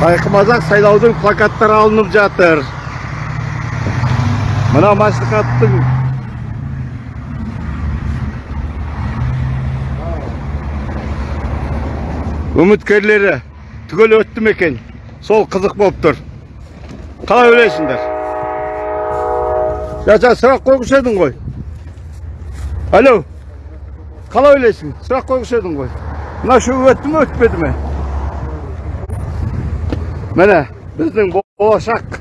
сайқымазақ сайлаудың плакаттары алынып жатыр. Мына мәслихаттың үміткерлері түгел өтті ме екен? Сол қызық болып тұр. Қалай ойлайсыңдар? Жа сұрақ қойғыш едің ғой. Алло. Қалай ойлайсың? Сұрақ қойғыш едің ғой. Мына үшеуі өтті ме өтпеді ме? Міне біздің болашақ.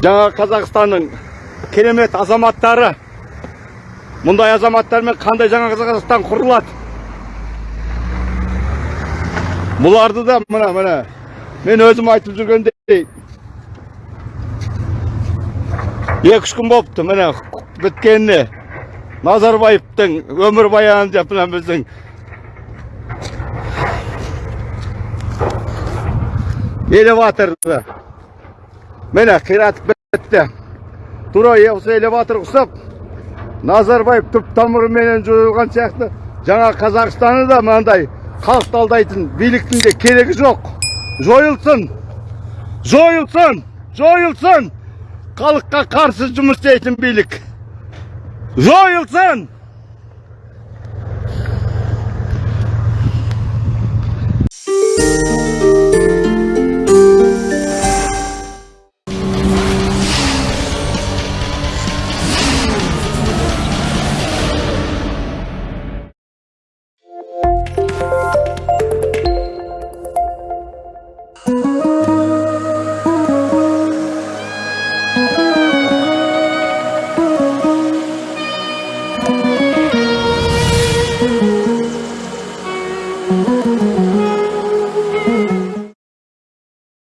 Жаңа қазақстанның керемет азаматтары. Мұндай азаматтармен қандай жаңа қазақстан құрылады? Бұларды да мына міне мен өзім айтып жүргендей. Екі үш күн болыпты міне біткеніне назарбаевтың өмірбаяны деп мына біздің элеваторды міне қиратып бітті тура осы элеватор ұқсап назарбаев түп тамырыменен жойылған сияқты жаңа қазақстаны да мынандай халықты алдайтын биліктің де керегі жоқ жойылсын жойылсын жойылсын халыққа қарсы жұмыс істейтін билік жойылсын